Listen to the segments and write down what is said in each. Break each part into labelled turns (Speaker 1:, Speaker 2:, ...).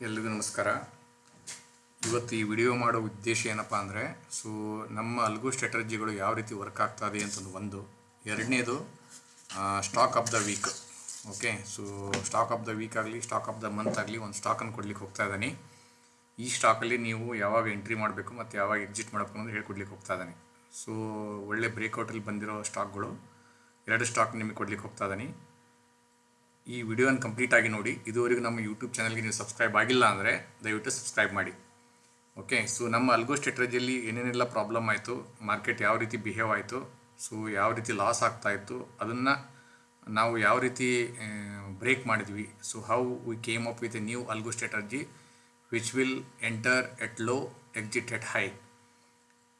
Speaker 1: ಎಲ್ರಿಗೂ ನಮಸ್ಕಾರ. ಇವತ್ತು ಈ ವಿಡಿಯೋ ಮಾಡೋ ಉದ್ದೇಶ ಏನಪ್ಪ ಅಂದರೆ, ಸೊ ನಮ್ಮ ಅಲ್ಗು ಸ್ಟ್ರಾಟಜಿಗಳು ಯಾವ ರೀತಿ ವರ್ಕ್ ಆಗ್ತಾ ಇದೆ ಅಂತಂದು ಒಂದು. ಎರಡನೇದು stock of the week okay so stock of the week ಆಗಲಿ ಸ್ಟಾಕ್ ಆಫ್ ದ ಮಂತ್ ಆಗಲಿ ಒಂದು ಸ್ಟಾಕನ್ನು ಕೊಡ್ಲಿಕ್ಕೆ ಹೋಗ್ತಾ ಇದ್ದಾನೆ ಈ ಸ್ಟಾಕಲ್ಲಿ ನೀವು ಯಾವಾಗ ಎಂಟ್ರಿ ಮಾಡಬೇಕು ಮತ್ತು ಯಾವಾಗ ಎಕ್ಸಿಟ್ ಮಾಡಬೇಕು ಅನ್ನೋದು ಹೇಳ್ಕೊಡ್ಲಿಕ್ಕೆ ಹೋಗ್ತಾ ಇದ್ದಾನೆ ಸೊ ಒಳ್ಳೆ ಬ್ರೇಕ್ಔಟಲ್ಲಿ ಬಂದಿರೋ ಸ್ಟಾಕ್ಗಳು ಎರಡು ಸ್ಟಾಕ್ ನಿಮಗೆ ಕೊಡ್ಲಿಕ್ಕೆ ಹೋಗ್ತಾ ಇದ್ದಾನೆ ಈ ವಿಡಿಯೋನ ಕಂಪ್ಲೀಟ್ ಆಗಿ ನೋಡಿ. ಇದುವರೆಗೂ ನಮ್ಮ ಯೂಟ್ಯೂಬ್ ಚಾನಲ್ಗೆ ನೀವು ಸಬ್ಸ್ಕ್ರೈಬ್ ಆಗಿಲ್ಲ ಅಂದರೆ ದಯವಿಟ್ಟು ಸಬ್ಸ್ಕ್ರೈಬ್ ಮಾಡಿ. ಓಕೆ ಸೊ ನಮ್ಮ ಅಲ್ಗೋ ಸ್ಟ್ರಾಟಜಿಯಲ್ಲಿ ಏನೇನೆಲ್ಲ ಪ್ರಾಬ್ಲಮ್ ಆಯಿತು ಮಾರ್ಕೆಟ್ ಯಾವ ರೀತಿ ಬಿಹೇವ್ ಆಯಿತು ಸೊ ಯಾವ ರೀತಿ ಲಾಸ್ ಆಗ್ತಾ ಇತ್ತು, ಅದನ್ನು ನಾವು ಯಾವ ರೀತಿ ಬ್ರೇಕ್ ಮಾಡಿದ್ವಿ so how we came up with a new algo strategy which will enter at low exit at high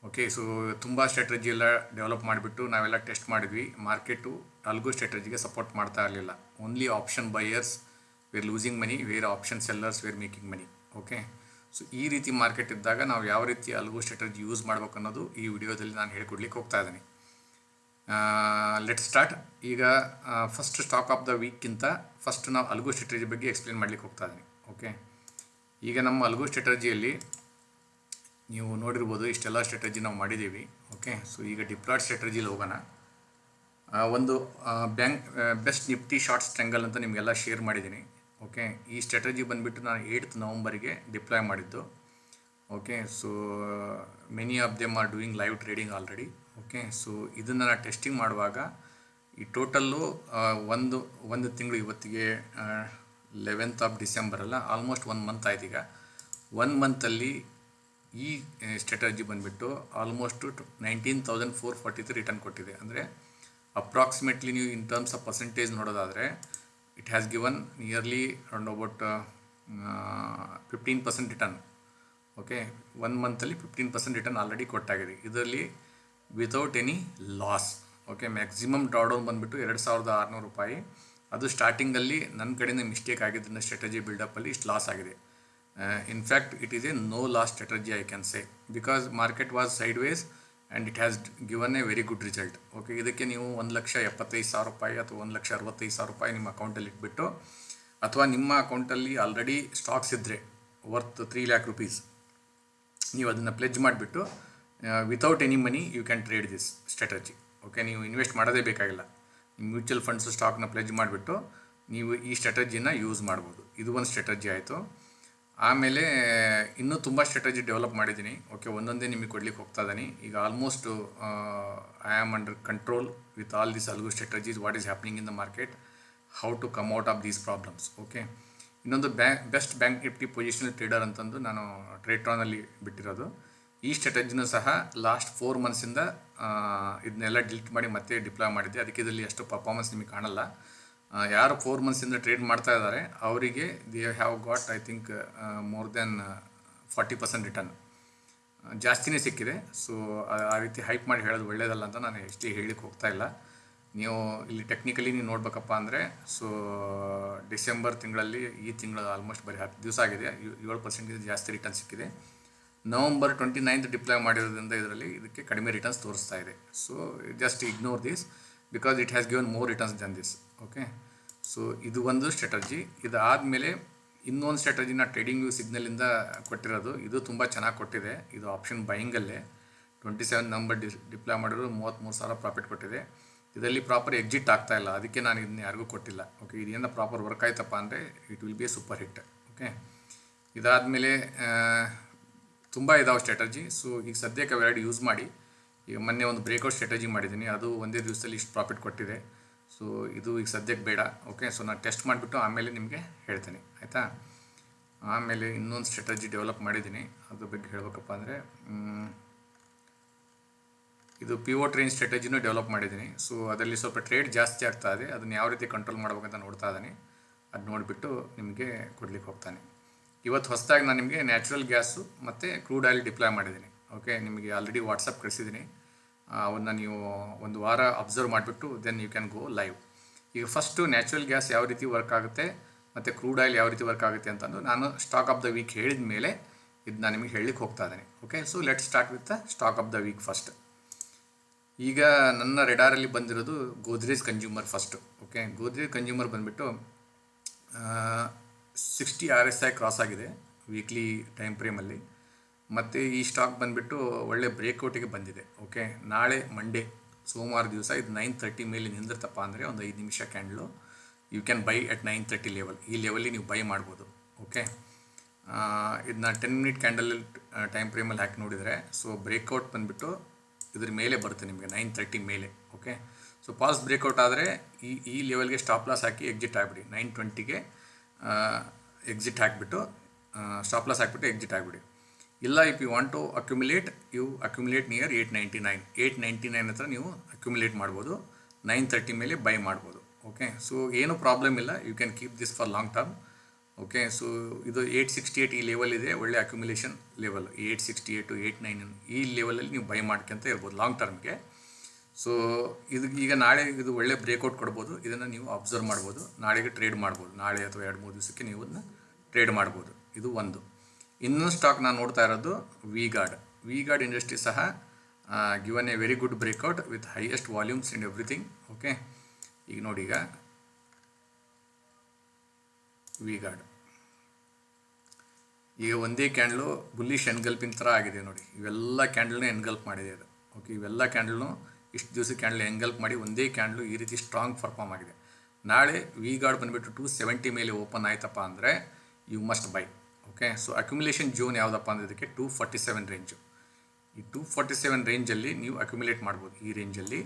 Speaker 1: okay so ತುಂಬ ಸ್ಟ್ರಾಟಜಿ ಎಲ್ಲ ಡೆವಲಪ್ ಮಾಡಿಬಿಟ್ಟು ನಾವೆಲ್ಲ ಟೆಸ್ಟ್ ಮಾಡಿದ್ವಿ. ಮಾರ್ಕೆಟು ಅಲ್ಗೋ ಸ್ಟ್ರಾಟಜಿಗೆ ಸಪೋರ್ಟ್ ಮಾಡ್ತಾ ಇರಲಿಲ್ಲ. Only option buyers were losing money were option sellers were making money okay so ಈ ರೀತಿ market ಇದ್ದಾಗ ನಾವು ಯಾವ ರೀತಿ ಅಲ್ಗೋ ಸ್ಟ್ರಾಟಜಿ ಯೂಸ್ ಮಾಡ್ಬೇಕು ಅನ್ನೋದು ಈ ವಿಡಿಯೋದಲ್ಲಿ ನಾನು ಹೇಳ್ಕೊಡ್ಲಿಕ್ಕೆ ಹೋಗ್ತಾ ಇದ್ದೀನಿ. ಲೆಟ್ ಸ್ಟಾರ್ಟ್ ಈಗ ಫಸ್ಟ್ ಸ್ಟಾಕ್ ಆಫ್ ದ ವೀಕ್ಗಿಂತ ಫಸ್ಟ್ ನಾವು ಅಲ್ಗೋ ಸ್ಟ್ರಾಟಜಿ ಬಗ್ಗೆ ಎಕ್ಸ್ಪ್ಲೇನ್ ಮಾಡ್ಲಿಕ್ಕೆ ಹೋಗ್ತಾ ಇದ್ದೀನಿ. ಓಕೆ ಈಗ ನಮ್ಮ ಅಲ್ಗೋ ಸ್ಟ್ರಾಟಜಿಯಲ್ಲಿ ನೀವು ನೋಡಿರ್ಬೋದು ಇಷ್ಟೆಲ್ಲ ಸ್ಟ್ರಾಟಜಿ ನಾವು ಮಾಡಿದ್ದೀವಿ ಓಕೆ ಸೊ ಈಗ ಡಿಪ್ಲಾಯ್ಡ್ ಸ್ಟ್ರಾಟಜಿಲಿ ಹೋಗೋಣ. ಒಂದು bank best Nifty short strangle ಅಂತ ನಿಮಗೆಲ್ಲ ಶೇರ್ ಮಾಡಿದ್ದೀನಿ ಓಕೆ ಈ ಸ್ಟ್ರಾಟಜಿ ಬಂದುಬಿಟ್ಟು ನಾನು ಏಯ್ತ್ ನವಂಬರಿಗೆ ಡಿಪ್ಲಾಯ್ ಮಾಡಿದ್ದು okay so many of them are doing live trading already okay so ಇದನ್ನು ನಾನು ಟೆಸ್ಟಿಂಗ್ ಮಾಡುವಾಗ ಈ ಟೋಟಲ್ಲು ಒಂದು ಒಂದು ತಿಂಗಳು ಇವತ್ತಿಗೆ ಲೆವೆಂತ್ ಆಫ್ ಡಿಸೆಂಬರ್ ಅಲ್ಲ ಆಲ್ಮೋಸ್ಟ್ ಒನ್ ಮಂತ್ ಆಯ್ತು ಈಗ. ಒನ್ ಮಂತಲ್ಲಿ ಈ ಸ್ಟ್ರಾಟಜಿ ಬಂದುಬಿಟ್ಟು almost nineteen thousand four forty three return ಕೊಟ್ಟಿದೆ. ಅಂದರೆ ಅಪ್ರಾಕ್ಸಿಮೇಟ್ಲಿ ನೀವು ಇನ್ ಟರ್ಮ್ಸ್ ಆಫ್ ಪರ್ಸೆಂಟೇಜ್ ನೋಡೋದಾದರೆ it has given nearly around about fifteen percent return okay one ಮಂತಲ್ಲಿ fifteen percent return already ಕೊಟ್ಟಾಗಿದೆ. ಇದರಲ್ಲಿ without any loss okay maximum drawdown ಬಂದುಬಿಟ್ಟು ಎರಡು ಸಾವಿರದ ಆರುನೂರು ರೂಪಾಯಿ. ಅದು ಸ್ಟಾರ್ಟಿಂಗಲ್ಲಿ ನನ್ನ ಕಡೆಯಿಂದ ಮಿಸ್ಟೇಕ್ ಆಗಿದ್ದರಿಂದ ಸ್ಟ್ರಾಟಜಿ ಬಿಲ್ಡಪ್ಪಲ್ಲಿ ಇಷ್ಟು ಲಾಸ್ ಆಗಿದೆ. In fact it is a no no-loss I I can because market was sideways and it has given a very good result okay ಇದಕ್ಕೆ ನೀವು ಒಂದು ಲಕ್ಷ ಎಪ್ಪತ್ತೈದು ಸಾವಿರ ರೂಪಾಯಿ ಅಥವಾ ಒಂದು ಲಕ್ಷ ಅರವತ್ತೈದು ಸಾವಿರ ರೂಪಾಯಿ ನಿಮ್ಮ ಅಕೌಂಟಲ್ಲಿ ಇಟ್ಬಿಟ್ಟು, ಅಥವಾ ನಿಮ್ಮ ಅಕೌಂಟಲ್ಲಿ ಆಲ್ರೆಡಿ ಸ್ಟಾಕ್ಸ್ ಇದ್ದರೆ ವರ್ತ್ ತ್ರೀ ಲ್ಯಾಕ್ ರುಪೀಸ್ ನೀವು ಅದನ್ನು ಪ್ಲೆಜ್ ಮಾಡಿಬಿಟ್ಟು without any money you can trade this strategy okay ನೀವು ಇನ್ವೆಸ್ಟ್ ಮಾಡೋದೇ ಬೇಕಾಗಿಲ್ಲ. ನಿಮ್ಮ ಮ್ಯೂಚುವಲ್ ಫಂಡ್ಸ್ ಸ್ಟಾಕ್ನ ಪ್ಲೆಜ್ ಮಾಡಿಬಿಟ್ಟು, ನೀವು ಈ ಸ್ಟ್ರಾಟಜಿನ ಯೂಸ್ ಮಾಡ್ಬೋದು. ಇದು ಒಂದು ಸ್ಟ್ರಾಟಜಿ ಆಯಿತು. ಆಮೇಲೆ ಇನ್ನೂ ತುಂಬ ಸ್ಟ್ರಾಟಜಿ ಡೆವಲಪ್ ಮಾಡಿದ್ದೀನಿ. ಓಕೆ ಒಂದೊಂದೇ ನಿಮಗೆ ಕೊಡ್ಲಿಕ್ಕೆ ಹೋಗ್ತಾ ಇದ್ದೀನಿ. ಈಗ almost I am under control with all this algo strategies what is happening in the market how to come out of these problems okay ಇನ್ನೊಂದು bank best bank Nifty positional trader ಅಂತಂದು ನಾನು ಟ್ರೇಟ್ರಾನಲ್ಲಿ ಬಿಟ್ಟಿರೋದು. ಈ ಸ್ಟ್ರಾಟಜಿನೂ ಸಹ ಲಾಸ್ಟ್ ಫೋರ್ ಮಂತ್ಸಿಂದ ಇದನ್ನೆಲ್ಲ delete ಮಾಡಿ ಮತ್ತೆ deploy ಮಾಡಿದ್ದೆ. ಅದಕ್ಕೆ ಇದರಲ್ಲಿ ಅಷ್ಟು ಪರ್ಫಾರ್ಮೆನ್ಸ್ ನಿಮಗೆ ಕಾಣಲ್ಲ. ಯಾರು ಫೋರ್ ಮಂತ್ಸಿಂದ ಟ್ರೇಡ್ ಮಾಡ್ತಾ ಇದ್ದಾರೆ, ಅವರಿಗೆ they have got I think more than forty percent return ಜಾಸ್ತಿನೇ ಸಿಕ್ಕಿದೆ. ಸೊ ಆ ರೀತಿ ಹೈಪ್ ಮಾಡಿ ಹೇಳೋದು ಒಳ್ಳೆಯದಲ್ಲ ಅಂತ ನಾನು ಎಷ್ಟೇ ಹೇಳಿಕ್ಕೆ ಹೋಗ್ತಾ ಇಲ್ಲ. ನೀವು ಇಲ್ಲಿ ಟೆಕ್ನಿಕಲಿ ನೀವು ನೋಡ್ಬೇಕಪ್ಪ ಅಂದರೆ ಸೊ ಡಿಸೆಂಬರ್ ತಿಂಗಳಲ್ಲಿ ಈ ತಿಂಗಳು ಆಲ್ಮೋಸ್ಟ್ ಬರೀ ಹತ್ತು ದಿವಸ ಆಗಿದೆ. ಏಳು ಪರ್ಸೆಂಟ್ಗಿಂತ ಜಾಸ್ತಿ ರಿಟರ್ನ್ ಸಿಕ್ಕಿದೆ. ನವಂಬರ್ ಟ್ವೆಂಟಿ ನೈನ್ತ್ ಡಿಪ್ಲೈ ಮಾಡಿರೋದ್ರಿಂದ ಇದರಲ್ಲಿ ಇದಕ್ಕೆ ಕಡಿಮೆ ರಿಟರ್ನ್ಸ್ ತೋರಿಸ್ತಾ ಇದೆ. So just ignore this because it has given more returns than this okay so ಇದು ಒಂದು ಸ್ಟ್ರಾಟಜಿ ಇದಾದಮೇಲೆ ಇನ್ನೊಂದು ಸ್ಟ್ರಾಟಜಿನ ಟ್ರೇಡಿಂಗ್ ವ್ಯೂ ಸಿಗ್ನಲಿಂದ ಕೊಟ್ಟಿರೋದು. ಇದು ತುಂಬ ಚೆನ್ನಾಗಿ ಕೊಟ್ಟಿದೆ. ಇದು option ಬೈಯಿಂಗಲ್ಲೇ twenty seven number D deploy ಮಾಡಿರೋದು ಮೂವತ್ತ್ಮೂರು ಸಾವಿರ ಪ್ರಾಫಿಟ್ ಕೊಟ್ಟಿದೆ. ಇದರಲ್ಲಿ ಪ್ರಾಪರ್ ಎಕ್ಸಿಟ್ ಆಗ್ತಾ ಇಲ್ಲ. ಅದಕ್ಕೆ ನಾನು ಇದನ್ನ ಯಾರಿಗೂ ಕೊಟ್ಟಿಲ್ಲ. ಓಕೆ ಇದೇನು ಪ್ರಾಪರ್ ವರ್ಕ್ ಆಯ್ತಪ್ಪ ಅಂದರೆ it will be a super hit okay ಇದಾದಮೇಲೆ ತುಂಬ ಇದಾವೆ ಸ್ಟ್ರಾಟಜಿ ಸೊ ಈಗ ಸದ್ಯಕ್ಕೆ ಅವೆರಡು ಯೂಸ್ ಮಾಡಿ. ಈಗ ಮೊನ್ನೆ ಒಂದು ಬ್ರೇಕ್ಔಟ್ ಸ್ಟ್ರಾಟಜಿ ಮಾಡಿದ್ದೀನಿ. ಅದು ಒಂದೇ ದಿವಸದಲ್ಲಿ ಇಷ್ಟು ಪ್ರಾಫಿಟ್ ಕೊಟ್ಟಿದೆ. ಸೊ ಇದು ಈಗ ಸದ್ಯಕ್ಕೆ ಬೇಡ. ಓಕೆ ಸೊ ನಾನು ಟೆಸ್ಟ್ ಮಾಡಿಬಿಟ್ಟು ಆಮೇಲೆ ನಿಮಗೆ ಹೇಳ್ತೇನೆ. ಆಯಿತಾ? ಆಮೇಲೆ ಇನ್ನೊಂದು ಸ್ಟ್ರಾಟಜಿ ಡೆವಲಪ್ ಮಾಡಿದ್ದೀನಿ. ಅದ್ರ ಬಗ್ಗೆ ಹೇಳಬೇಕಪ್ಪ ಅಂದರೆ ಇದು ಪಿವೋ ಟ್ರೈನ್ ಸ್ಟ್ರಾಟಜಿನೂ ಡೆವಲಪ್ ಮಾಡಿದ್ದೀನಿ. ಸೊ ಅದರಲ್ಲಿ ಸ್ವಲ್ಪ ಟ್ರೇಡ್ ಜಾಸ್ತಿ ಆಗ್ತಾ ಇದೆ. ಅದನ್ನು ಯಾವ ರೀತಿ ಕಂಟ್ರೋಲ್ ಮಾಡ್ಬೇಕಂತ ನೋಡ್ತಾ ಇದ್ದೀನಿ. ಅದು ನೋಡಿಬಿಟ್ಟು ನಿಮಗೆ ಕೊಡ್ಲಿಕ್ಕೆ ಹೋಗ್ತಾನೆ. ಇವತ್ತು ಹೊಸದಾಗಿ ನಾನು ನಿಮಗೆ ನ್ಯಾಚುರಲ್ ಗ್ಯಾಸು ಮತ್ತು ಕ್ರೂಡ್ ಆಯಿಲ್ ಡಿಪ್ಲಾಯ್ ಮಾಡಿದ್ದೀನಿ. ಓಕೆ ನಿಮಗೆ ಆಲ್ರೆಡಿ ವಾಟ್ಸಪ್ ಕಳಿಸಿದ್ದೀನಿ ಅವನ್ನ ನೀವು ಒಂದು ವಾರ ಅಬ್ಸರ್ವ್ ಮಾಡಿಬಿಟ್ಟು then you can go live ಈಗ ಫಸ್ಟು ನ್ಯಾಚುರಲ್ ಗ್ಯಾಸ್ ಯಾವ ರೀತಿ ವರ್ಕ್ ಆಗುತ್ತೆ, ಮತ್ತು ಕ್ರೂಡ್ ಆಯಿಲ್ ಯಾವ ರೀತಿ ವರ್ಕ್ ಆಗುತ್ತೆ ಅಂತಂದು ನಾನು ಸ್ಟಾಕ್ ಆಫ್ ದ ವೀಕ್ ಹೇಳಿದ ಮೇಲೆ ಇದು ನಾನು ನಿಮಗೆ ಹೇಳಲಿಕ್ಕೆ ಹೋಗ್ತಾ ಇದ್ದೀನಿ. Okay so let start with the stock of the week first ಈಗ ನನ್ನ ರೆಡಾರಲ್ಲಿ ಬಂದಿರೋದು Godrej consumer first okay Godrej consumer ಬಂದುಬಿಟ್ಟು sixty R S I cross ಆಗಿದೆ ವೀಕ್ಲಿ ಟೈಮ್ ಫ್ರೇಮಲ್ಲಿ ಮತ್ತು ಈ ಸ್ಟಾಕ್ ಬಂದುಬಿಟ್ಟು ಒಳ್ಳೆ ಬ್ರೇಕ್ಔಟಿಗೆ ಬಂದಿದೆ ಓಕೆ ನಾಳೆ ಮಂಡೇ ಸೋಮವಾರ ದಿವಸ ಇದು ನೈನ್ ತರ್ಟಿ ಮೇಲೆ ನಿಂದಿರ್ತಪ್ಪ ಅಂದರೆ ಒಂದು ಐದು ನಿಮಿಷ candle you can buy at nine thirty level ಈ ಲೆವೆಲ್ಲಿ ನೀವು ಬೈ ಮಾಡ್ಬೋದು ಓಕೆ ಇದನ್ನ ಟೆನ್ ಮಿನಿಟ್ ಕ್ಯಾಂಡಲ್ ಟೈಮ್ ಫ್ರೇಮಲ್ಲಿ ಹಾಕಿ ನೋಡಿದರೆ ಸೊ ಬ್ರೇಕೌಟ್ ಬಂದುಬಿಟ್ಟು ಇದ್ರ ಮೇಲೆ ಬರುತ್ತೆ ನಿಮಗೆ ನೈನ್ ತರ್ಟಿ ಮೇಲೆ ಓಕೆ ಸೊ ಪಾಸ್ ಬ್ರೇಕೌಟ್ ಆದರೆ ಈ ಈ ಲೆವೆಲ್ಗೆ ಸ್ಟಾಪ್ ಲಾಸ್ ಹಾಕಿ ಎಕ್ಸಿಟ್ ಆಗಿಬಿಡಿ. ನೈನ್ ಟ್ವೆಂಟಿಗೆ ಎಕ್ಸಿಟ್ ಹಾಕಿಬಿಟ್ಟು ಸ್ಟಾಪ್ ಲಾಸ್ ಹಾಕಿಬಿಟ್ಟು ಎಕ್ಸಿಟ್ ಆಗಿಬಿಡಿ. ಇಲ್ಲ if you want to accumulate you accumulate near eight ninety nine eight ninety nine ಹತ್ರ ನೀವು ಅಕ್ಯುಮುಲೇಟ್ ಮಾಡ್ಬೋದು. ನೈನ್ ತರ್ಟಿ ಮೇಲೆ ಬೈ ಮಾಡ್ಬೋದು. ಓಕೆ ಸೊ ಏನು ಪ್ರಾಬ್ಲಮ್ ಇಲ್ಲ. You can keep this for long term okay so ಇದು ಏಯ್ಟ್ ಸಿಕ್ಸ್ಟಿ ಏಯ್ಟ್ ಈ level ಇದೆ. ಒಳ್ಳೆ accumulation level eight sixty eight eight nine ಈ ಲೆವೆಲಲ್ಲಿ ನೀವು ಬೈ ಮಾಡ್ಕೊಂತ ಇರ್ಬೋದು ಲಾಂಗ್ ಟರ್ಮ್ಗೆ ಸೊ ಇದು ಈಗ ನಾಳೆ ಇದು ಒಳ್ಳೆ ಬ್ರೇಕ್ಔಟ್ ಕೊಡ್ಬೋದು. ಇದನ್ನು ನೀವು ಅಬ್ಸರ್ವ್ ಮಾಡ್ಬೋದು. ನಾಳೆಗೆ ಟ್ರೇಡ್ ಮಾಡ್ಬೋದು. ನಾಳೆ ಅಥವಾ ಎರಡು ಮೂರು ದಿವಸಕ್ಕೆ ನೀವು ಅದನ್ನ ಟ್ರೇಡ್ ಮಾಡ್ಬೋದು. ಇದು ಒಂದು. ಇನ್ನೊಂದು ಸ್ಟಾಕ್ ನಾನು ನೋಡ್ತಾ ಇರೋದು V Guard V Guard industry ಸಹ given a very good breakout with highest volumes and everything okay ಈಗ ನೋಡಿ ಈಗ. ವಿ ಗಾರ್ಡ್ ಈಗ ಒಂದೇ ಕ್ಯಾಂಡ್ಲು ಬುಲ್ಲಿಶ್ ಎನ್ಗಲ್ಪಿನ ಥರ ಆಗಿದೆ ನೋಡಿ. ಇವೆಲ್ಲ ಕ್ಯಾಂಡಲ್ನೇ ಎನ್ಗಲ್ಪ್ ಮಾಡಿದೆ ಅದು. ಓಕೆ ಇವೆಲ್ಲ ಕ್ಯಾಂಡಲ್ನು ಇಷ್ಟು ದಿವಸ ಕ್ಯಾಂಡಲ್ ಎನ್ಗಲ್ಪ್ ಮಾಡಿ ಒಂದೇ ಕ್ಯಾಂಡ್ಲು ಈ ರೀತಿ ಸ್ಟ್ರಾಂಗ್ ಪರ್ಫಾರ್ಮ್ ಆಗಿದೆ. ನಾಳೆ ವಿ ಗಾರ್ಡ್ ಬಂದುಬಿಟ್ಟು ಟು ಸೆವೆಂಟಿ ಮೇಲೆ ಓಪನ್ ಆಯ್ತಪ್ಪ ಅಂದರೆ you must buy okay so accumulation zone ಯಾವುದಪ್ಪ ಅಂದರೆ ಇದಕ್ಕೆ ಟೂ ಫಾರ್ಟಿ ಸೆವೆನ್ ರೇಂಜು ಈ ಟೂ ಫಾರ್ಟಿ ಸೆವೆನ್ ರೇಂಜಲ್ಲಿ ನೀವು ಅಕ್ಯುಮಿಲೇಟ್ ಮಾಡ್ಬೋದು. ಈ ರೇಂಜಲ್ಲಿ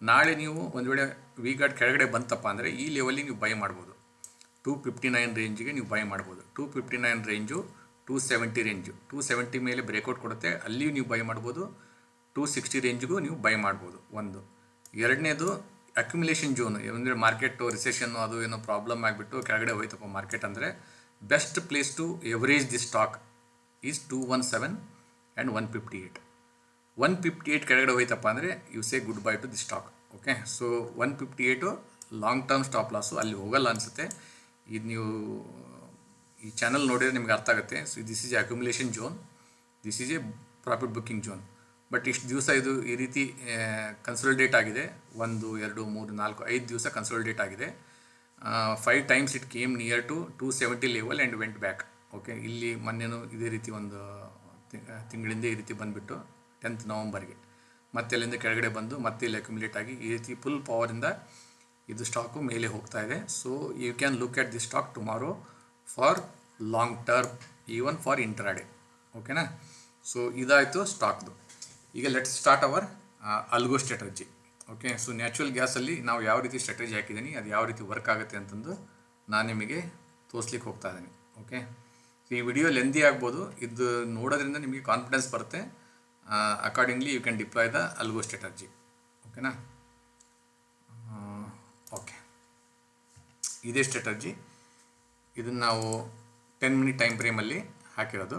Speaker 1: ನಾಳೆ ನೀವು ಒಂದು ವೇಳೆ ವಿ ಗಾರ್ಡ್ ಕೆಳಗಡೆ ಬಂತಪ್ಪ ಅಂದರೆ ಈ ಲೆವೆಲ್ಲಿ ನೀವು ಬೈ ಮಾಡ್ಬೋದು. ಟೂ ಫಿಫ್ಟಿ ನೈನ್ ರೇಂಜಿಗೆ ನೀವು ಬೈ ಮಾಡ್ಬೋದು. Two fifty nine range two seventy range two seventy ಮೇಲೆ ಬ್ರೇಕೌಟ್ ಕೊಡುತ್ತೆ. ಅಲ್ಲಿಯೂ ನೀವು ಬೈ ಮಾಡ್ಬೋದು. ಟೂ ಸಿಕ್ಸ್ಟಿ ರೇಂಜ್ಗೂ ನೀವು ಬೈ ಮಾಡ್ಬೋದು. ಒಂದು. ಎರಡನೇದು ಅಕ್ಯುಮಿಲೇಷನ್ ಜೋನು ಅಂದರೆ ಮಾರ್ಕೆಟು ರಿಸೆಷನ್ನು ಅದು ಏನೋ ಪ್ರಾಬ್ಲಮ್ ಆಗಿಬಿಟ್ಟು ಕೆಳಗಡೆ ಹೋಯ್ತಪ್ಪ ಮಾರ್ಕೆಟ್ ಅಂದರೆ is two one seven and one fifty eight one fifty eight ಕೆಳಗಡೆ ಹೋಯ್ತಪ್ಪ ಅಂದರೆ you say good bye to the stock okay so one fifty eight long term stop loss ಅಲ್ಲಿ ಹೋಗಲ್ಲ ಅನಿಸುತ್ತೆ. ಇದು ನೀವು, ಈ ಚಾನಲ್ ನೋಡಿದರೆ ನಿಮ್ಗೆ ಅರ್ಥ ಆಗುತ್ತೆ. So this is a accumulation zone this is a profit booking zone but ಇಷ್ಟು ದಿವಸ ಇದು ಈ ರೀತಿ ಕನ್ಸಲ್ಟೇಟ್ ಆಗಿದೆ. ಒಂದು, ಎರಡು, ಮೂರು, ನಾಲ್ಕು, ಐದು ದಿವಸ ಕನ್ಸಲ್ಟೇಟ್ ಆಗಿದೆ. Five times it came near to two seventy level and went back okay ಇಲ್ಲಿ ಮೊನ್ನೆನೂ ಇದೇ ರೀತಿ ಒಂದು ತಿಂಗಳಿಂದ ಈ ರೀತಿ ಬಂದುಬಿಟ್ಟು ಟೆಂತ್ ನವಂಬರ್ಗೆ. ಮತ್ತೆ ಅಲ್ಲಿಂದ ಕೆಳಗಡೆ ಬಂದು ಮತ್ತೆ ಇಲ್ಲಿ ಅಕ್ಯುಮುಲೇಟ್ ಆಗಿ ಈ ರೀತಿ ಫುಲ್ ಪವರಿಂದ ಇದು ಸ್ಟಾಕು ಮೇಲೆ ಹೋಗ್ತಾ ಇದೆ. So you can look at the stock tomorrow for long term even for intraday ಓಕೆನಾ ಸೊ ಇದಾಯಿತು ಸ್ಟಾಕ್ದು ಈಗ let's start our algo strategy okay so natural ಗ್ಯಾಸಲ್ಲಿ ನಾವು ಯಾವ ರೀತಿ ಸ್ಟ್ರಾಟಜಿ ಹಾಕಿದ್ದೀನಿ ಅದು ಯಾವ ರೀತಿ ವರ್ಕ್ ಆಗುತ್ತೆ ಅಂತಂದು ನಾನು ನಿಮಗೆ ತೋರಿಸ್ಲಿಕ್ಕೆ ಹೋಗ್ತಾ ಇದ್ದೀನಿ ಓಕೆ ಈ ವಿಡಿಯೋ ಲೆಂದಿ ಆಗ್ಬೋದು, ಇದು ನೋಡೋದ್ರಿಂದ ನಿಮಗೆ ಕಾನ್ಫಿಡೆನ್ಸ್ ಬರುತ್ತೆ. Accordingly you can deploy the algo strategy ಓಕೆನಾ ಓಕೆ ಇದೇ ಸ್ಟ್ರಾಟಜಿ ಇದನ್ನು ನಾವು ಟೆನ್ ಮಿನಿಟ್ ಟೈಮ್ ಫ್ರೇಮಲ್ಲಿ ಹಾಕಿರೋದು.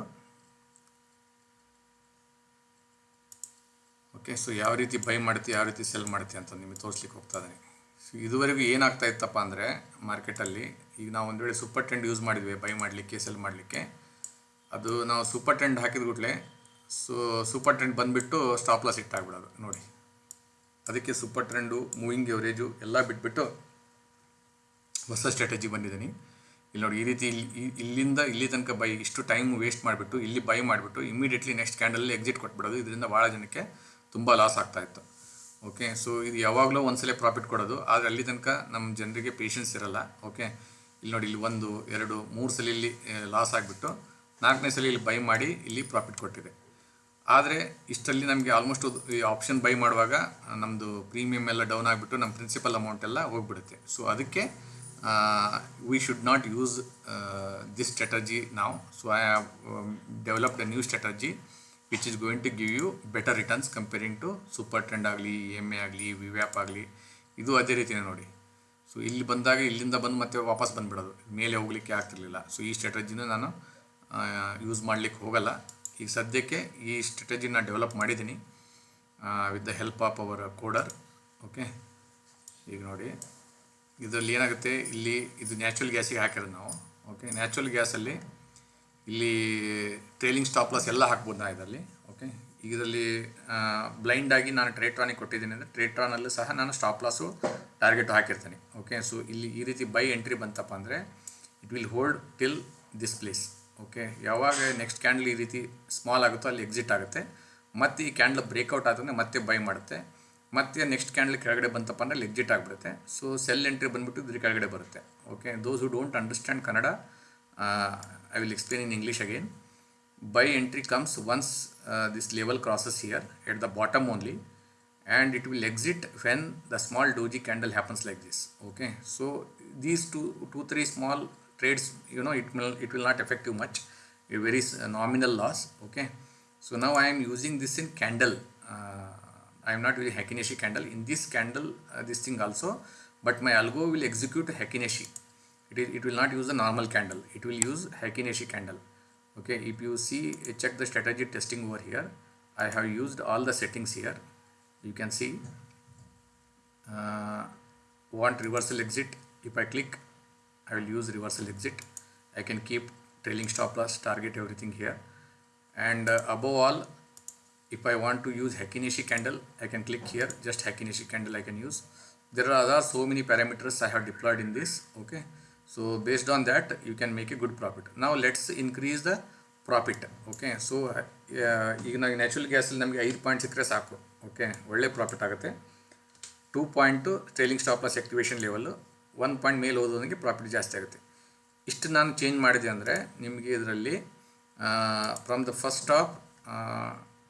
Speaker 1: ಓಕೆ ಸೊ ಯಾವ ರೀತಿ ಬೈ ಮಾಡ್ತೀವಿ ಯಾವ ರೀತಿ ಸೆಲ್ ಮಾಡ್ತೀವಿ ಅಂತ ನಿಮಗೆ ತೋರಿಸ್ಲಿಕ್ಕೆ ಹೋಗ್ತಾ ಇದ್ದೀನಿ. ಸೊ ಇದುವರೆಗೂ ಏನಾಗ್ತಾ ಇತ್ತಪ್ಪ ಅಂದರೆ ಮಾರ್ಕೆಟಲ್ಲಿ ಈಗ ನಾವು ಒಂದು ವೇಳೆ ಸೂಪರ್ ಟ್ರೆಂಡ್ ಯೂಸ್ ಮಾಡಿದ್ವಿ ಬೈ ಮಾಡಲಿಕ್ಕೆ ಸೆಲ್ ಮಾಡಲಿಕ್ಕೆ, ಅದು ನಾವು ಸೂಪರ್ ಟ್ರೆಂಡ್ ಹಾಕಿದ ಕೂಡಲೇ ಸೊ ಸೂಪರ್ ಟ್ರೆಂಡ್ ಬಂದುಬಿಟ್ಟು ಸ್ಟಾಪ್ ಲಾಸ್ ಇಟ್ಟು ಆಗ್ಬಿಡೋದು ನೋಡಿ. ಅದಕ್ಕೆ ಸೂಪರ್ ಟ್ರೆಂಡು ಮೂವಿಂಗ್ ಎವರೇಜು ಎಲ್ಲ ಬಿಟ್ಬಿಟ್ಟು ಹೊಸ ಸ್ಟ್ರಾಟಜಿ ಬಂದಿದ್ದೀನಿ. ಇಲ್ಲಿ ನೋಡಿ, ಈ ರೀತಿ ಇಲ್ಲಿ ಇಲ್ಲಿಂದ ಇಲ್ಲಿ ತನಕ ಬೈ ಇಷ್ಟು ಟೈಮ್ ವೇಸ್ಟ್ ಮಾಡಿಬಿಟ್ಟು, ಇಲ್ಲಿ ಬೈ ಮಾಡಿಬಿಟ್ಟು ಇಮಿಡಿಯೇಟ್ಲಿ ನೆಕ್ಸ್ಟ್ ಕ್ಯಾಂಡಲಲ್ಲಿ ಎಕ್ಸಿಟ್ ಕೊಟ್ಬಿಡೋದು. ಇದರಿಂದ ಭಾಳ ಜನಕ್ಕೆ ತುಂಬ ಲಾಸ್ ಆಗ್ತಾ ಇತ್ತು. ಓಕೆ ಸೊ ಇದು ಯಾವಾಗಲೂ ಒಂದ್ಸಲ ಪ್ರಾಫಿಟ್ ಕೊಡೋದು. ಆದರೆ ಅಲ್ಲಿ ತನಕ ನಮ್ಮ ಜನರಿಗೆ ಪೇಷನ್ಸ್ ಇರಲ್ಲ. ಓಕೆ ಇಲ್ಲಿ ನೋಡಿ, ಇಲ್ಲಿ ಒಂದು, ಎರಡು, ಮೂರು ಸಲ ಇಲ್ಲಿ ಲಾಸ್ ಆಗಿಬಿಟ್ಟು ನಾಲ್ಕನೇ ಸಲ ಇಲ್ಲಿ ಬೈ ಮಾಡಿ ಇಲ್ಲಿ ಪ್ರಾಫಿಟ್ ಕೊಟ್ಟಿದೆ. ಆದರೆ ಇಷ್ಟಲ್ಲಿ ನಮಗೆ ಆಲ್ಮೋಸ್ಟ್ ಈ ಆಪ್ಷನ್ ಬೈ ಮಾಡುವಾಗ ನಮ್ಮದು ಪ್ರೀಮಿಯಮ್ ಎಲ್ಲ ಡೌನ್ ಆಗಿಬಿಟ್ಟು ನಮ್ಮ ಪ್ರಿನ್ಸಿಪಲ್ ಅಮೌಂಟ್ ಎಲ್ಲ ಹೋಗ್ಬಿಡುತ್ತೆ. ಸೊ ಅದಕ್ಕೆ we should not use this strategy ನಾವು so I have developed a new strategy which is going to give you better returns comparing agli super trend ಆಗಲಿ ಎಂ ಎ ಆಗಲಿ ವಿವ್ಯಾಪ್ ಆಗಲಿ, ಇದು ಅದೇ ರೀತಿಯೇ ನೋಡಿ. ಸೊ ಇಲ್ಲಿ ಬಂದಾಗ ಇಲ್ಲಿಂದ ಬಂದು ಮತ್ತೆ ವಾಪಸ್ ಬಂದುಬಿಡೋದು. ಮೇಲೆ ಹೋಗಲಿಕ್ಕೆ ಆಗ್ತಿರ್ಲಿಲ್ಲ. ಸೊ ಈ ಸ್ಟ್ರಾಟಜಿನ ನಾನು ಯೂಸ್ ಮಾಡಲಿಕ್ಕೆ ಹೋಗಲ್ಲ. ಈಗ ಸದ್ಯಕ್ಕೆ ಈ ಸ್ಟ್ರಾಟಜಿನ ಡೆವಲಪ್ ಮಾಡಿದ್ದೀನಿ with the help of our coder okay ಈಗ ನೋಡಿ, ಇದರಲ್ಲಿ ಏನಾಗುತ್ತೆ? ಇಲ್ಲಿ ಇದು ನ್ಯಾಚುರಲ್ ಗ್ಯಾಸಿಗೆ ಹಾಕಿರೋದು ನಾವು. ಓಕೆ ನ್ಯಾಚುರಲ್ ಗ್ಯಾಸಲ್ಲಿ ಇಲ್ಲಿ ಟ್ರೇಲಿಂಗ್ ಸ್ಟಾಪ್ ಲಾಸ್ ಎಲ್ಲ ಹಾಕ್ಬೋದು ನಾ ಇದರಲ್ಲಿ? ಓಕೆ ಈಗ ಇದರಲ್ಲಿ ಬ್ಲೈಂಡ್ ಆಗಿ ನಾನು ಟ್ರೇಟ್ರಾನಿಗೆ ಕೊಟ್ಟಿದ್ದೀನಿ ಅಂದರೆ ಟ್ರೇಟ್ರಾನಲ್ಲೂ ಸಹ ನಾನು ಸ್ಟಾಪ್ ಲಾಸು ಟಾರ್ಗೆಟ್ ಹಾಕಿರ್ತೀನಿ. ಓಕೆ ಸೊ ಇಲ್ಲಿ ಈ ರೀತಿ ಬೈ ಎಂಟ್ರಿ ಬಂತಪ್ಪ ಅಂದರೆ it will hold till this place okay ಯಾವಾಗ ನೆಕ್ಸ್ಟ್ ಕ್ಯಾಂಡಲ್ ಈ ರೀತಿ ಸ್ಮಾಲ್ ಆಗುತ್ತೋ ಅಲ್ಲಿ ಎಕ್ಸಿಟ್ ಆಗುತ್ತೆ. ಮತ್ತು ಈ ಕ್ಯಾಂಡಲ್ ಬ್ರೇಕ್ಔಟ್ ಆದ್ರೆ ಮತ್ತೆ ಬೈ ಮಾಡುತ್ತೆ. ಮತ್ತೆ ನೆಕ್ಸ್ಟ್ ಕ್ಯಾಂಡಲ್ ಕೆಳಗಡೆ ಬಂತಪ್ಪ ಅಂದರೆ ಅಲ್ಲಿ ಎಕ್ಸಿಟ್ ಆಗಿಬಿಡುತ್ತೆ. ಸೊ ಸೆಲ್ ಎಂಟ್ರಿ ಬಂದುಬಿಟ್ಟು ಇದ್ರ ಕೆಳಗಡೆ ಬರುತ್ತೆ. Okay those who don't understand Kannada I will explain in English again. Buy entry comes once uh, this level crosses here at the bottom only and it will exit when the small doji candle happens like this. Okay. So these two two three small trades you know it will it will not affect you much. A very uh, nominal loss. Okay. So now i am using this in candle. Uh, i am not using really candle. In this candle uh, this thing also but my algo will execute hakinashi it, is, it will not use the normal candle. It will use hakineshi candle. Okay if you see check the strategy testing over here. I have used all the settings here. You can see uh, want reversal exit. If i click i will use reversal exit. I can keep trailing stop loss target everything here. And uh, above all if i want to use hakineshi candle i can click here. Just hakineshi candle i can use. There are other so many parameters i have deployed in this. Okay so, based on that, you can make a good profit. Now, let's increase the profit okay so ಈಗ ನಾವು natural ಗ್ಯಾಸಲ್ಲಿ ನಮಗೆ ಐದು point ಸಿಕ್ಕರೆ ಸಾಕು okay ಒಳ್ಳೆ profit ಆಗುತ್ತೆ. Two point trailing stop loss activation level one point ಮೇಲೆ ಓದೋದಕ್ಕೆ ಪ್ರಾಫಿಟ್ ಜಾಸ್ತಿ ಆಗುತ್ತೆ. ಇಷ್ಟು ನಾನು ಚೇಂಜ್ ಮಾಡಿದೆ ಅಂದರೆ, ನಿಮಗೆ ಇದರಲ್ಲಿ from the first of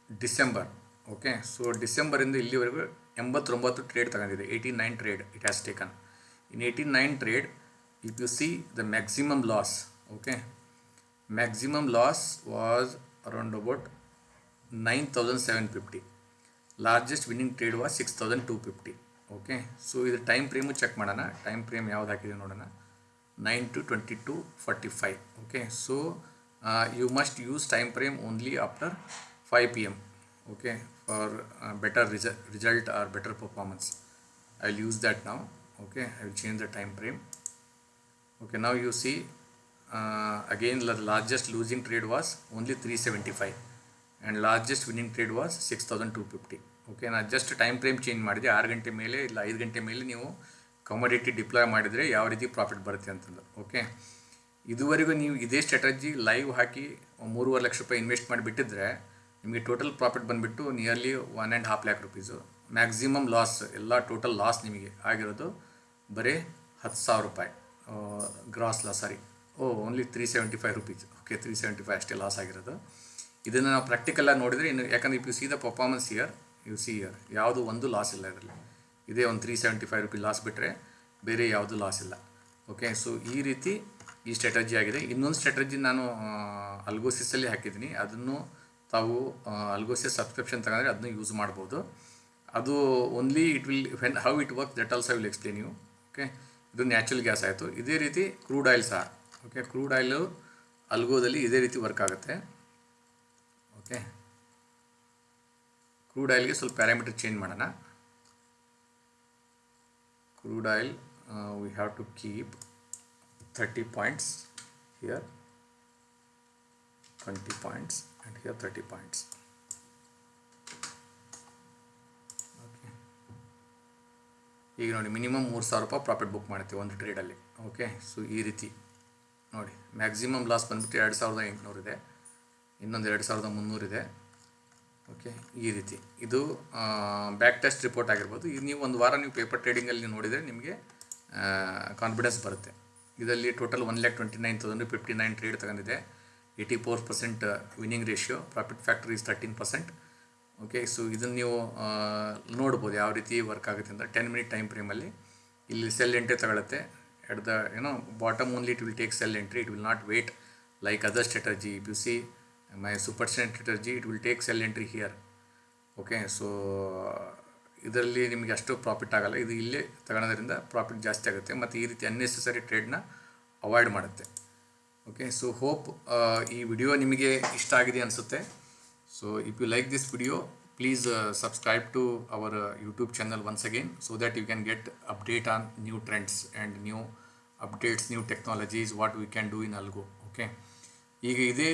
Speaker 1: December okay so ಡಿಸೆಂಬರಿಂದ ಇಲ್ಲಿವರೆಗೂ ಎಂಬತ್ತೊಂಬತ್ತು ಟ್ರೇಡ್ ತಗೊಂಡಿದೆ eighty nine trade it has taken in eighty nine trade if you see the maximum loss okay maximum loss was around about 9750 largest winning trade was 6250 okay so ಇದು time frame check ಮಾಡೋಣ. Time frame ಯಾವ್ದು ಹಾಕಿದೆ ನೋಡೋಣ. Nine to twenty two forty five okay so you must use time frame only after five P M okay for better ris result or better performance I will use that ನಾವು okay I will change the time frame okay now you see uh, again the largest losing trade was only 375 and largest winning trade was 6250 okay ನಾನು just time frame change ಮಾಡಿದೆ ಆರು ಗಂಟೆ ಮೇಲೆ ಇಲ್ಲ ಐದು ಗಂಟೆ ಮೇಲೆ ನೀವು ಕಮೋಡಿಟಿ ಡಿಪ್ಲಾಯ್ ಮಾಡಿದರೆ ಯಾವ ರೀತಿ ಪ್ರಾಫಿಟ್ ಬರುತ್ತೆ ಅಂತಂದು. ಓಕೆ ಇದುವರೆಗೂ ನೀವು ಇದೇ ಸ್ಟ್ರಾಟಜಿ ಲೈವ್ ಹಾಕಿ ಮೂರುವರೆ ಲಕ್ಷ ರೂಪಾಯಿ ಇನ್ವೆಸ್ಟ್ ಮಾಡಿಬಿಟ್ಟಿದ್ರೆ ನಿಮಗೆ ಟೋಟಲ್ ಪ್ರಾಫಿಟ್ ಬಂದುಬಿಟ್ಟು nearly one and half lakh rupees maximum loss ಎಲ್ಲ ಟೋಟಲ್ ಲಾಸ್ ನಿಮಗೆ ಆಗಿರೋದು ಬರೀ ಹತ್ತು ಸಾವಿರ ರೂಪಾಯಿ. Gross loss sorry o only three seventy five rupees okay three seventy five ಅಷ್ಟೇ ಲಾಸ್ ಆಗಿರೋದು. ಇದನ್ನು ನಾವು ಪ್ರಾಕ್ಟಿಕಲಾಗಿ ನೋಡಿದರೆ ಇನ್ನು ಯಾಕಂದರೆ if you see the performance year you see year ಯಾವುದು ಒಂದು ಲಾಸ್ ಇಲ್ಲ ಇದರಲ್ಲಿ. ಇದೇ ಒಂದು three seventy five rupees loss ಬಿಟ್ಟರೆ ಬೇರೆ ಯಾವುದು ಲಾಸ್ ಇಲ್ಲ. ಓಕೆ ಸೊ ಈ ರೀತಿ ಈ ಸ್ಟ್ರಾಟಜಿ ಆಗಿದೆ. ಇನ್ನೊಂದು ಸ್ಟ್ರಾಟಜಿ ನಾನು ಅಲ್ಗೋಸಿಸಲ್ಲಿ ಹಾಕಿದ್ದೀನಿ. ಅದನ್ನು ತಾವು ಅಲ್ಗೋಸಿಸ್ ಸಬ್ಸ್ಕ್ರಿಪ್ಷನ್ ತಗೊಂಡ್ರೆ ಅದನ್ನು ಯೂಸ್ ಮಾಡ್ಬೋದು. ಅದು only it will when how it work that also will explain you okay ಇದು ನ್ಯಾಚುರಲ್ ಗ್ಯಾಸ್ ಆಯಿತು. ಇದೇ ರೀತಿ ಕ್ರೂಡ್ ಆಯಿಲ್ ಸಹ. ಓಕೆ ಕ್ರೂಡ್ ಆಯಿಲು ಅಲ್ಗೋದಲ್ಲಿ ಇದೇ ರೀತಿ ವರ್ಕ್ ಆಗುತ್ತೆ. ಓಕೆ ಕ್ರೂಡ್ ಆಯಿಲ್ಗೆ ಸ್ವಲ್ಪ ಪ್ಯಾರಾಮೀಟರ್ ಚೇಂಜ್ ಮಾಡೋಣ. Crude oil we have to keep thirty points here twenty points and here thirty points ಈಗ ನೋಡಿ ಮಿನಿಮಮ್ ಮೂರು ಸಾವಿರ ರೂಪಾಯಿ ಪ್ರಾಫಿಟ್ ಬುಕ್ ಮಾಡ್ತೀವಿ ಒಂದು ಟ್ರೇಡಲ್ಲಿ ಓಕೆ ಸೊ ಈ ರೀತಿ ನೋಡಿ ಮ್ಯಾಕ್ಸಿಮಮ್ ಲಾಸ್ ಬಂದ್ಬಿಟ್ಟು ಎರಡು ಸಾವಿರದ ಎಂಟುನೂರಿದೆ ಇನ್ನೊಂದು ಎರಡು ಸಾವಿರದ ಮುನ್ನೂರಿದೆ ಓಕೆ ಈ ರೀತಿ. ಇದು ಬ್ಯಾಕ್ ಟೆಸ್ಟ್ ರಿಪೋರ್ಟ್ ಆಗಿರ್ಬೋದು. ಇದು ನೀವು ಒಂದು ವಾರ ನೀವು ಪೇಪರ್ ಟ್ರೇಡಿಂಗಲ್ಲಿ ನೋಡಿದರೆ ನಿಮಗೆ ಕಾನ್ಫಿಡೆನ್ಸ್ ಬರುತ್ತೆ. ಇದರಲ್ಲಿ total one lakh twenty nine thousand fifty nine trade ತಗೊಂಡಿದೆ. Eighty four percent winning ratio profit factor is thirteen percent okay so ಇದನ್ನು ನೀವು ನೋಡ್ಬೋದು ಯಾವ ರೀತಿ ವರ್ಕ್ ಆಗುತ್ತೆ ಅಂತ. ಟೆನ್ ಮಿನಿಟ್ ಟೈಮ್ ಫ್ರೇಮಲ್ಲಿ ಇಲ್ಲಿ ಸೆಲ್ ಎಂಟ್ರಿ ತಗೊಳುತ್ತೆ. ಎಟ್ ದ ಏನೋ bottom only it will take sell entry it will not wait like other strategy if you see my super strategy it will take sell entry here okay so ಇದರಲ್ಲಿ ನಿಮಗೆ ಅಷ್ಟು profit ಆಗಲ್ಲ. ಇದು ಇಲ್ಲೇ ತಗೊಳೋದ್ರಿಂದ profit ಜಾಸ್ತಿ ಆಗುತ್ತೆ. ಮತ್ತು ಈ ರೀತಿ ಅನ್ನೆಸೆಸರಿ ಟ್ರೇಡ್ನ ಅವಾಯ್ಡ್ ಮಾಡುತ್ತೆ. ಓಕೆ ಸೊ ಹೋಪ್ ಈ ವಿಡಿಯೋ ನಿಮಗೆ ಇಷ್ಟ ಆಗಿದೆ ಅನಿಸುತ್ತೆ. So if you like this video please subscribe to our YouTube channel once again so that you can get update on new trends and new updates new technologies what we can do in algo okay ಈಗ ಇದೇ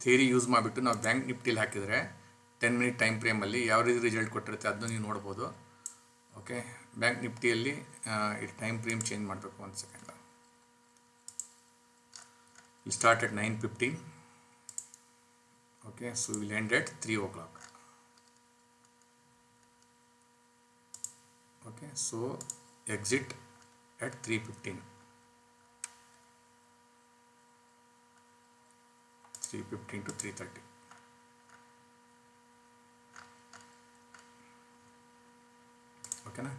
Speaker 1: theory use ಮಾಡಿಬಿಟ್ಟು ನಾವು bank ನಿಫ್ಟಿಲಿ ಹಾಕಿದರೆ ten minute time ಫ್ರೇಮಲ್ಲಿ ಯಾವ ರೀತಿ result ಕೊಟ್ಟಿರುತ್ತೆ ಅದನ್ನು ನೀವು ನೋಡ್ಬೋದು ಓಕೆ ಬ್ಯಾಂಕ್ ನಿಫ್ಟಿಯಲ್ಲಿ ಈ ಟೈಮ್ ಫ್ರೇಮ್ ಚೇಂಜ್ ಮಾಡಬೇಕು ಒಂದು second we'll start nine 9.15 okay, so we'll end at 3 o'clock. Okay, so exit at 3.15 3.15 to 3.30 ಓಕೆನಾ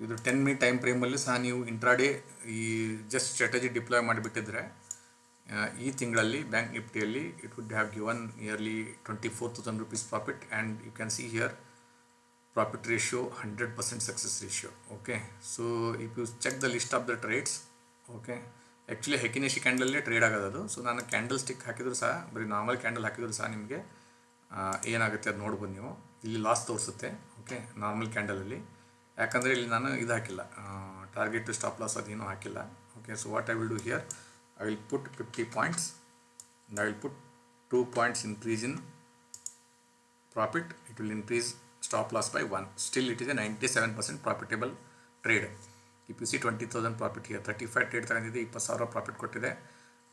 Speaker 1: ಇದು ಟೆನ್ ಮಿನಿಟ್ ಟೈಮ್ ಫ್ರೇಮಲ್ಲಿ ಸಹ ನೀವು ಇಂಟ್ರಾಡೇ ಈ ಜಸ್ಟ್ ಸ್ಟ್ರಾಟಜಿ ಡಿಪ್ಲಾಯ್ ಮಾಡಿಬಿಟ್ಟಿದ್ರೆ ಈ ತಿಂಗಳಲ್ಲಿ bank ನಿಫ್ಟಿಯಲ್ಲಿ it would have given nearly twenty four thousand rupees profit and you can see here profit ratio hundred percent success ratio okay so if you check the list of the trades okay actually Heikin Ashi ಕ್ಯಾಂಡಲಲ್ಲೇ trade ಆಗೋದು ಅದು. So ನಾನು candle stick ಹಾಕಿದ್ರು ಸಹ, ಬರೀ normal candle ಹಾಕಿದ್ರು ಸಹ ನಿಮಗೆ ಏನಾಗುತ್ತೆ ಅದು ನೋಡ್ಬೋದು ನೀವು. ಇಲ್ಲಿ ಲಾಸ್ ತೋರಿಸುತ್ತೆ ಓಕೆ ನಾರ್ಮಲ್ ಕ್ಯಾಂಡಲಲ್ಲಿ ಯಾಕಂದರೆ ಇಲ್ಲಿ ನಾನು ಇದು ಹಾಕಿಲ್ಲ. ಟಾರ್ಗೆಟ್ ಸ್ಟಾಪ್ ಲಾಸ್ ಅದೇನೂ ಹಾಕಿಲ್ಲ okay so what I will do here put fifty points I will put two points increase in profit it will increase stop loss by one still it is a ninety seven percent profitable trade if you see twenty thousand profit here thirty five trade ತಗೊಂಡಿದ್ದೆ ಇಪ್ಪತ್ತು ಸಾವಿರ profit ಕೊಟ್ಟಿದೆ.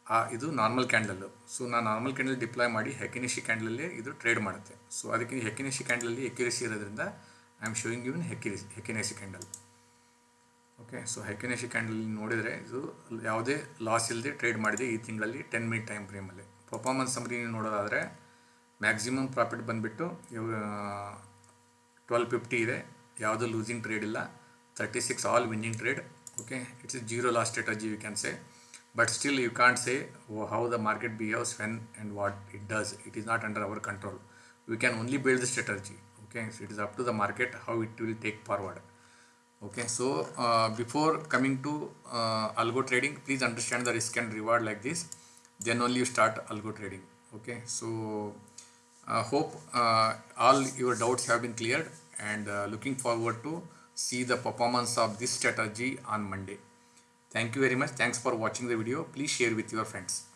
Speaker 1: ಆ, ಇದು normal candle so ನಾನು normal candle deploy ಮಾಡಿ ಹೆಕಿನಿಶಿ ಕ್ಯಾಂಡಲಲ್ಲಿ ಇದು ಟ್ರೇಡ್ ಮಾಡುತ್ತೆ. ಸೊ ಅದಕ್ಕೆ ಹೆಕಿನಿಶಿ ಕ್ಯಾಂಡಲಲ್ಲಿ ಎಕ್ಯುರೇಸಿ ಇರೋದ್ರಿಂದ I am showing you in ಹೆಕಿರಿ Heikin Ashi candle okay so Heikin Ashi candle ನೋಡಿದರೆ ಇದು ಯಾವುದೇ ಲಾಸ್ ಇಲ್ಲದೆ ಟ್ರೇಡ್ ಮಾಡಿದೆ ಈ ತಿಂಗಳಲ್ಲಿ ಟೆನ್ ಮಿನಿಟ್ ಟೈಮ್ ಫ್ರೇಮಲ್ಲಿ ಪರ್ಫಾರ್ಮೆನ್ಸ್ ಸಮರಿ ನೀವು ನೋಡೋದಾದರೆ ಮ್ಯಾಕ್ಸಿಮಮ್ ಪ್ರಾಫಿಟ್ ಬಂದುಬಿಟ್ಟು ಟ್ವೆಲ್ ಫಿಫ್ಟಿ ಇದೆ. ಯಾವುದೂ ಲೂಸಿಂಗ್ ಟ್ರೇಡ್ ಇಲ್ಲ. Thirty six all winning trade okay it's a zero loss strategy you can say but still you can't say how the market behaves when and what it does it is not under our control we can only build the strategy okay it is up to the market how it will take forward okay so uh, before coming to uh, algo trading please understand the risk and reward like this then only you start algo trading okay so uh, hope uh, all your doubts have been cleared and uh, looking forward to see the performance of this strategy on monday Thank you very much. Thanks for watching the video. Please share with your friends.